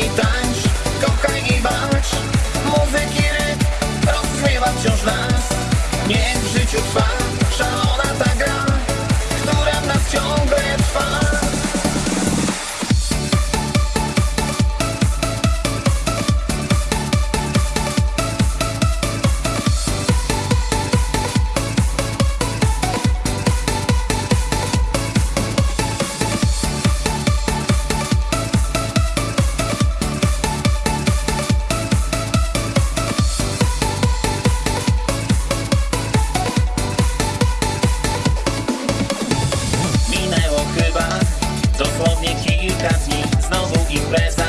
i tańcz, kochaj i walcz. Muzyki rytm rozmywa wciąż nas. Niech w życiu trwa. Dni Znowu impreza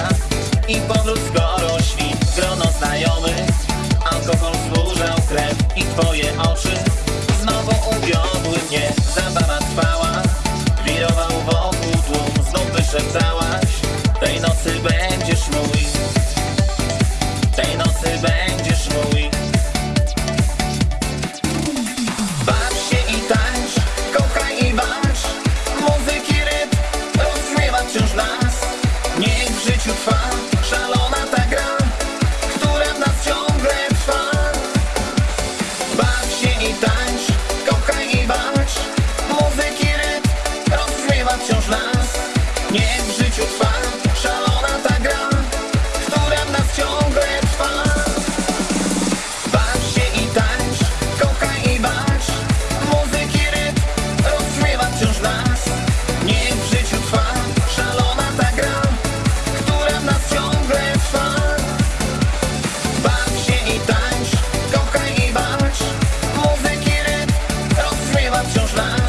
fly.